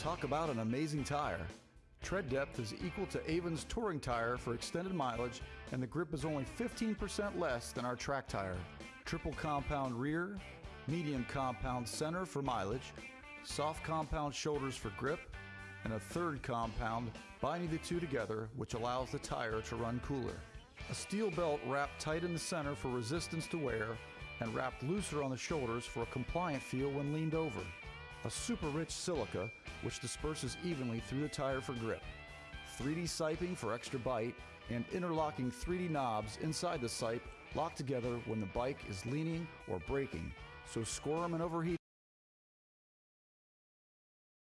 Talk about an amazing tire. Tread depth is equal to Avon's touring tire for extended mileage, and the grip is only 15% less than our track tire. Triple compound rear, medium compound center for mileage, soft compound shoulders for grip, and a third compound binding the two together, which allows the tire to run cooler. A steel belt wrapped tight in the center for resistance to wear, and wrapped looser on the shoulders for a compliant feel when leaned over. A super rich silica, which disperses evenly through the tire for grip. 3D siping for extra bite, and interlocking 3D knobs inside the sipe lock together when the bike is leaning or braking, so squirm and overheat